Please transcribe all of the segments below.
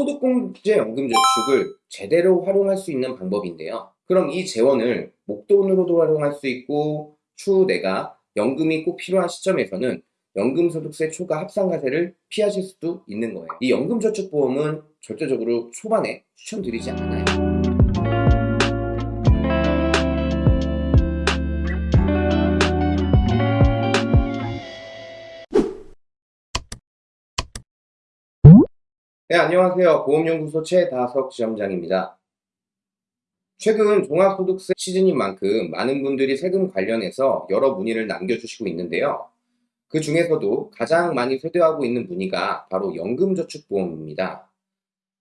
소득공제 연금저축을 제대로 활용할 수 있는 방법인데요. 그럼 이 재원을 목돈으로도 활용할 수 있고 추후 내가 연금이 꼭 필요한 시점에서는 연금소득세 초과 합산과세를 피하실 수도 있는 거예요. 이 연금저축보험은 절대적으로 초반에 추천드리지 않아요. 네, 안녕하세요. 보험연구소 최다석 지점장입니다. 최근 종합소득세 시즌인 만큼 많은 분들이 세금 관련해서 여러 문의를 남겨주시고 있는데요. 그 중에서도 가장 많이 세대하고 있는 문의가 바로 연금저축보험입니다.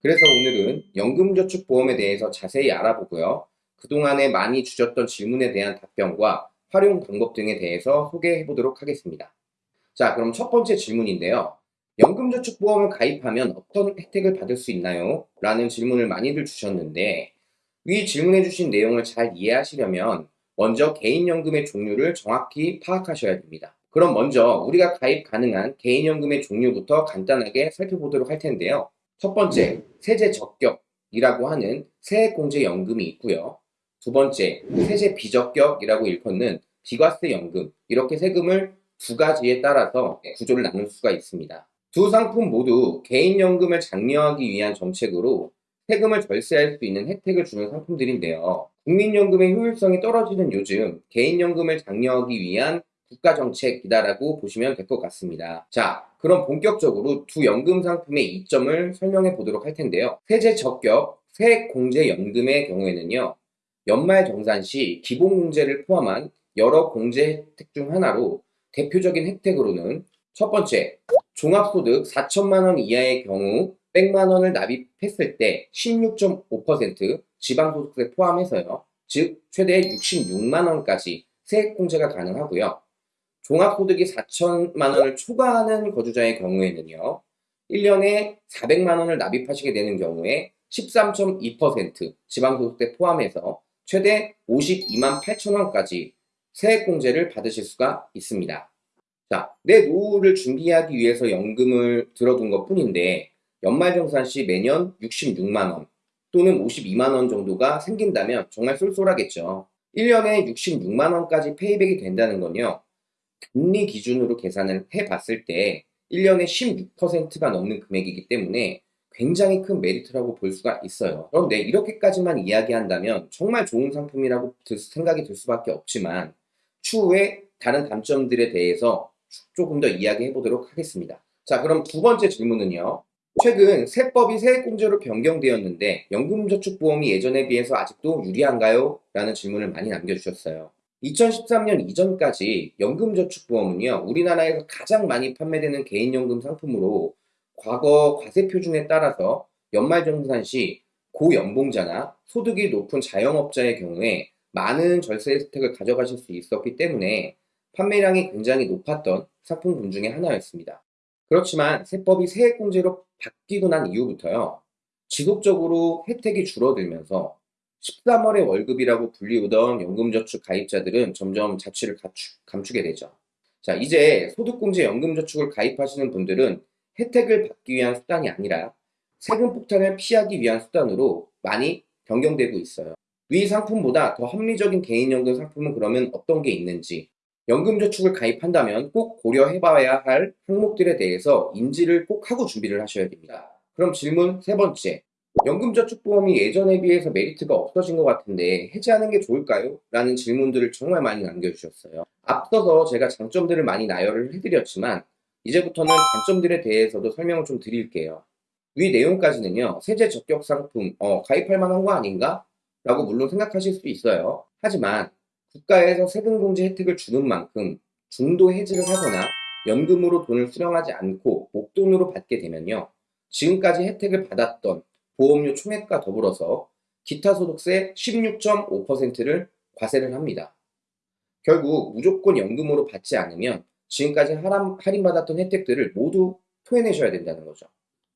그래서 오늘은 연금저축보험에 대해서 자세히 알아보고요. 그동안에 많이 주셨던 질문에 대한 답변과 활용 방법 등에 대해서 소개해 보도록 하겠습니다. 자, 그럼 첫 번째 질문인데요. 연금저축보험을 가입하면 어떤 혜택을 받을 수 있나요? 라는 질문을 많이들 주셨는데 위 질문해 주신 내용을 잘 이해하시려면 먼저 개인연금의 종류를 정확히 파악하셔야 됩니다. 그럼 먼저 우리가 가입 가능한 개인연금의 종류부터 간단하게 살펴보도록 할 텐데요. 첫 번째, 세제 적격이라고 하는 세액공제연금이 있고요. 두 번째, 세제 비적격이라고 일컫는 비과세 연금 이렇게 세금을 두 가지에 따라서 구조를 나눌 수가 있습니다. 두 상품 모두 개인연금을 장려하기 위한 정책으로 세금을 절세할 수 있는 혜택을 주는 상품들인데요. 국민연금의 효율성이 떨어지는 요즘 개인연금을 장려하기 위한 국가정책이다라고 보시면 될 것 같습니다. 자, 그럼 본격적으로 두 연금 상품의 이점을 설명해 보도록 할 텐데요. 세제 적격, 세액공제연금의 경우에는요. 연말정산 시 기본공제를 포함한 여러 공제 혜택 중 하나로 대표적인 혜택으로는 첫 번째, 종합소득 4천만 원 이하의 경우 100만 원을 납입했을 때 16.5% 지방소득세 포함해서요. 즉 최대 66만 원까지 세액공제가 가능하고요. 종합소득이 4천만 원을 초과하는 거주자의 경우에는요. 1년에 400만 원을 납입하시게 되는 경우에 13.2% 지방소득세 포함해서 최대 52만 8천 원까지 세액공제를 받으실 수가 있습니다. 자, 내 노후를 준비하기 위해서 연금을 들어둔 것 뿐인데 연말정산 시 매년 66만원 또는 52만원 정도가 생긴다면 정말 쏠쏠하겠죠. 1년에 66만원까지 페이백이 된다는 건요. 금리 기준으로 계산을 해봤을 때 1년에 16%가 넘는 금액이기 때문에 굉장히 큰 메리트라고 볼 수가 있어요. 그런데 이렇게까지만 이야기한다면 정말 좋은 상품이라고 생각이 들 수밖에 없지만 추후에 다른 단점들에 대해서 조금 더 이야기해 보도록 하겠습니다. 자 그럼 두 번째 질문은요. 최근 세법이 세액공제로 변경되었는데 연금저축보험이 예전에 비해서 아직도 유리한가요? 라는 질문을 많이 남겨주셨어요. 2013년 이전까지 연금저축보험은요 우리나라에서 가장 많이 판매되는 개인연금 상품으로 과거 과세표준에 따라서 연말정산 시 고연봉자나 소득이 높은 자영업자의 경우에 많은 절세 혜택을 가져가실 수 있었기 때문에 판매량이 굉장히 높았던 상품군 중에 하나였습니다. 그렇지만 세법이 세액공제로 바뀌고 난 이후부터요. 지속적으로 혜택이 줄어들면서 13월의 월급이라고 불리우던 연금저축 가입자들은 점점 자취를 감축, 감추게 되죠. 자, 이제 소득공제 연금저축을 가입하시는 분들은 혜택을 받기 위한 수단이 아니라 세금 폭탄을 피하기 위한 수단으로 많이 변경되고 있어요. 위 상품보다 더 합리적인 개인연금 상품은 그러면 어떤 게 있는지 연금저축을 가입한다면 꼭 고려해봐야 할 항목들에 대해서 인지를 꼭 하고 준비를 하셔야 됩니다. 그럼 질문 세 번째. 연금저축보험이 예전에 비해서 메리트가 없어진 것 같은데 해지하는 게 좋을까요? 라는 질문들을 정말 많이 남겨주셨어요. 앞서서 제가 장점들을 많이 나열을 해드렸지만 이제부터는 단점들에 대해서도 설명을 좀 드릴게요. 위 내용까지는요. 세제 적격 상품 어, 가입할 만한 거 아닌가? 라고 물론 생각하실 수 있어요. 하지만 국가에서 세금 공제 혜택을 주는 만큼 중도 해지를 하거나 연금으로 돈을 수령하지 않고 목돈으로 받게 되면요. 지금까지 혜택을 받았던 보험료 총액과 더불어서 기타 소득세 16.5%를 과세를 합니다. 결국 무조건 연금으로 받지 않으면 지금까지 할인받았던 혜택들을 모두 토해내셔야 된다는 거죠.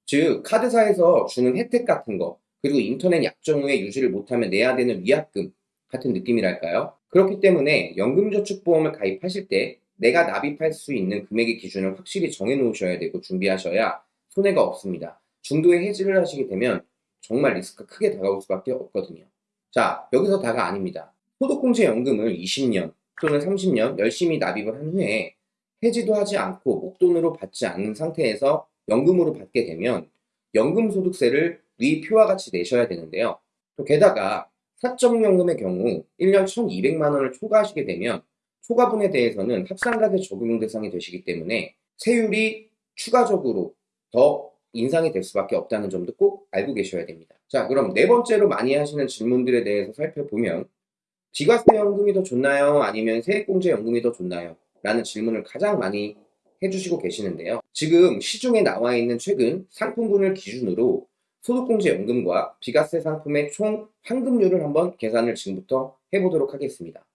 즉 카드사에서 주는 혜택 같은 거 그리고 인터넷 약정 후에 유지를 못하면 내야 되는 위약금 같은 느낌이랄까요? 그렇기 때문에 연금저축보험을 가입하실 때 내가 납입할 수 있는 금액의 기준을 확실히 정해 놓으셔야 되고 준비하셔야 손해가 없습니다. 중도에 해지를 하시게 되면 정말 리스크가 크게 다가올 수밖에 없거든요. 자, 여기서 다가 아닙니다. 소득공제연금을 20년 또는 30년 열심히 납입을 한 후에 해지도 하지 않고 목돈으로 받지 않는 상태에서 연금으로 받게 되면 연금소득세를 위 표와 같이 내셔야 되는데요. 또 게다가 사적연금의 경우 1년 1,200만 원을 초과하시게 되면 초과분에 대해서는 합산가세 적용 대상이 되시기 때문에 세율이 추가적으로 더 인상이 될 수밖에 없다는 점도 꼭 알고 계셔야 됩니다. 자, 그럼 네 번째로 많이 하시는 질문들에 대해서 살펴보면 비과세연금이 더 좋나요? 아니면 세액공제연금이 더 좋나요? 라는 질문을 가장 많이 해주시고 계시는데요. 지금 시중에 나와 있는 최근 상품군을 기준으로 소득공제연금과 비과세 상품의 총 환급률을 한번 계산을 지금부터 해보도록 하겠습니다.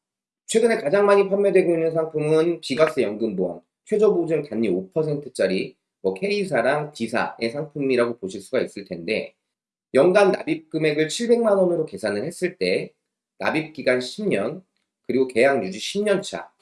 최근에 가장 많이 판매되고 있는 상품은 비과세 연금보험, 최저보증 단위 5%짜리 뭐 K사랑 D사의 상품이라고 보실 수가 있을 텐데 연간 납입 금액을 700만 원으로 계산을 했을 때 납입 기간 10년 그리고 계약 유지 10년 차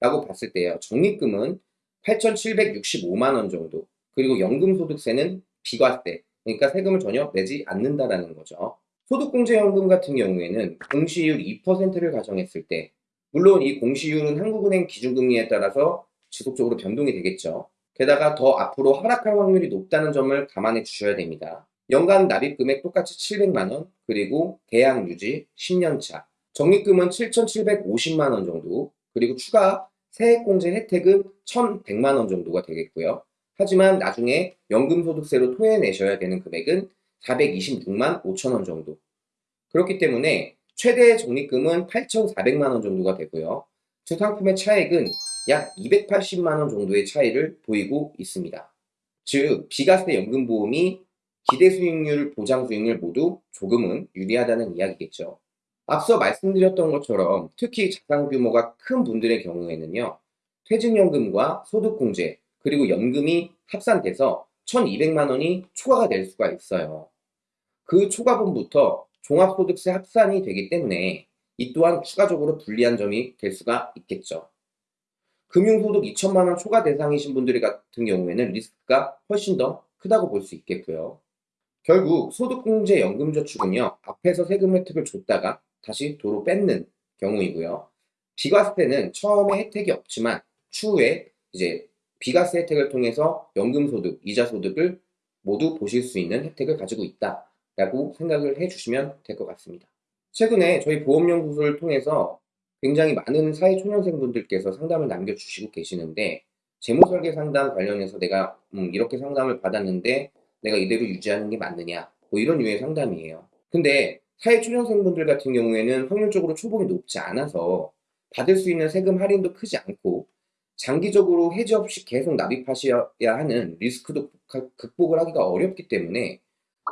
라고 봤을 때요. 적립금은 8,765만 원 정도 그리고 연금소득세는 비과세 그러니까 세금을 전혀 내지 않는다라는 거죠. 소득공제연금 같은 경우에는 공시율 2%를 가정했을 때 물론 이 공시율은 한국은행 기준금리에 따라서 지속적으로 변동이 되겠죠. 게다가 더 앞으로 하락할 확률이 높다는 점을 감안해 주셔야 됩니다. 연간 납입 금액 똑같이 700만원, 그리고 계약 유지 10년차, 적립금은 7,750만원 정도, 그리고 추가 세액공제 혜택은 1,100만원 정도가 되겠고요. 하지만 나중에 연금소득세로 토해내셔야 되는 금액은 426만 5천원 정도. 그렇기 때문에 최대 적립금은 8,400만원 정도가 되고요. 두 상품의 차액은 약 280만원 정도의 차이를 보이고 있습니다. 즉, 비과세 연금보험이 기대 수익률, 보장 수익률 모두 조금은 유리하다는 이야기겠죠. 앞서 말씀드렸던 것처럼 특히 자산 규모가 큰 분들의 경우에는요, 퇴직연금과 소득공제, 그리고 연금이 합산돼서 1200만 원이 초과가 될 수가 있어요. 그 초과분부터 종합소득세 합산이 되기 때문에 이 또한 추가적으로 불리한 점이 될 수가 있겠죠. 금융소득 2천만 원 초과 대상이신 분들 같은 경우에는 리스크가 훨씬 더 크다고 볼 수 있겠고요. 결국 소득공제 연금저축은요 앞에서 세금 혜택을 줬다가 다시 도로 뺏는 경우이고요. 비과세는 처음에 혜택이 없지만 추후에 이제 비과세 혜택을 통해서 연금소득, 이자소득을 모두 보실 수 있는 혜택을 가지고 있다 라고 생각을 해주시면 될 것 같습니다. 최근에 저희 보험연구소를 통해서 굉장히 많은 사회초년생분들께서 상담을 남겨주시고 계시는데 재무설계 상담 관련해서 내가 음, 이렇게 상담을 받았는데 내가 이대로 유지하는 게 맞느냐 뭐 이런 유의 상담이에요. 근데 사회초년생분들 같은 경우에는 확률적으로 초봉이 높지 않아서 받을 수 있는 세금 할인도 크지 않고 장기적으로 해지 없이 계속 납입하셔야 하는 리스크도 극복을 하기가 어렵기 때문에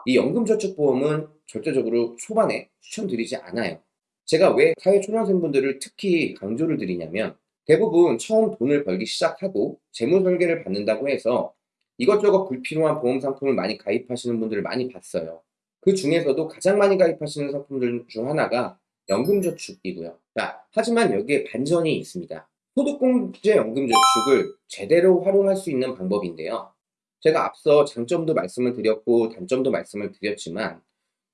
이 연금저축보험은 절대적으로 초반에 추천드리지 않아요. 제가 왜 사회초년생분들을 특히 강조를 드리냐면 대부분 처음 돈을 벌기 시작하고 재무설계를 받는다고 해서 이것저것 불필요한 보험 상품을 많이 가입하시는 분들을 많이 봤어요. 그 중에서도 가장 많이 가입하시는 상품들 중 하나가 연금저축이고요. 자, 하지만 여기에 반전이 있습니다. 소득공제 연금저축을 제대로 활용할 수 있는 방법인데요. 제가 앞서 장점도 말씀을 드렸고 단점도 말씀을 드렸지만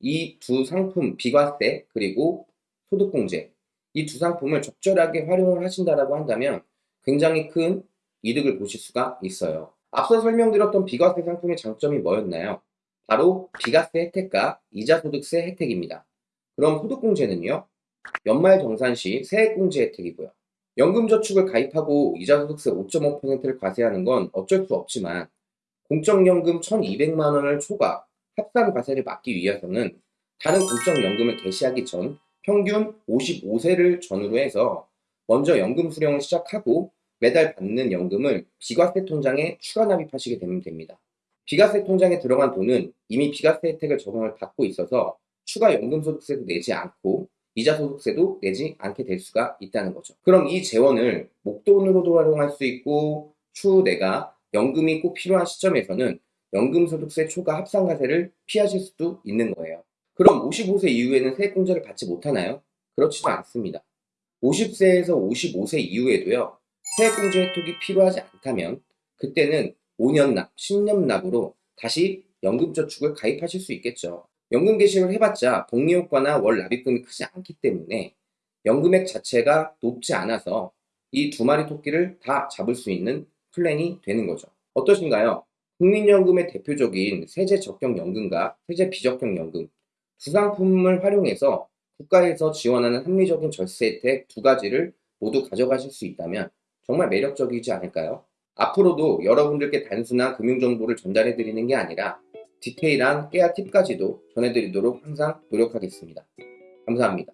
이 두 상품 비과세 그리고 소득공제 이 두 상품을 적절하게 활용을 하신다라고 한다면 굉장히 큰 이득을 보실 수가 있어요. 앞서 설명드렸던 비과세 상품의 장점이 뭐였나요? 바로 비과세 혜택과 이자소득세 혜택입니다. 그럼 소득공제는요? 연말정산 시 세액공제 혜택이고요. 연금저축을 가입하고 이자 소득세 5.5%를 과세하는 건 어쩔 수 없지만 공적연금 1200만 원을 초과 합산 과세를 막기 위해서는 다른 공적연금을 개시하기 전 평균 55세를 전후로 해서 먼저 연금 수령을 시작하고 매달 받는 연금을 비과세 통장에 추가 납입하시게 되면 됩니다. 비과세 통장에 들어간 돈은 이미 비과세 혜택을 적용을 받고 있어서 추가 연금소득세도 내지 않고 이자 소득세도 내지 않게 될 수가 있다는 거죠. 그럼 이 재원을 목돈으로도 활용할 수 있고 추후 내가 연금이 꼭 필요한 시점에서는 연금소득세 초과 합산과세를 피하실 수도 있는 거예요. 그럼 55세 이후에는 세액공제를 받지 못하나요? 그렇지도 않습니다. 50세에서 55세 이후에도요. 세액공제 혜택이 필요하지 않다면 그때는 5년 납, 10년 납으로 다시 연금저축을 가입하실 수 있겠죠. 연금 개시를 해봤자 복리 효과나 월 납입금이 크지 않기 때문에 연금액 자체가 높지 않아서 이 두 마리 토끼를 다 잡을 수 있는 플랜이 되는 거죠. 어떠신가요? 국민연금의 대표적인 세제 적격 연금과 세제 비적격 연금 두 상품을 활용해서 국가에서 지원하는 합리적인 절세 혜택 두 가지를 모두 가져가실 수 있다면 정말 매력적이지 않을까요? 앞으로도 여러분들께 단순한 금융정보를 전달해 드리는 게 아니라 디테일한 깨알 팁까지도 전해드리도록 항상 노력하겠습니다. 감사합니다.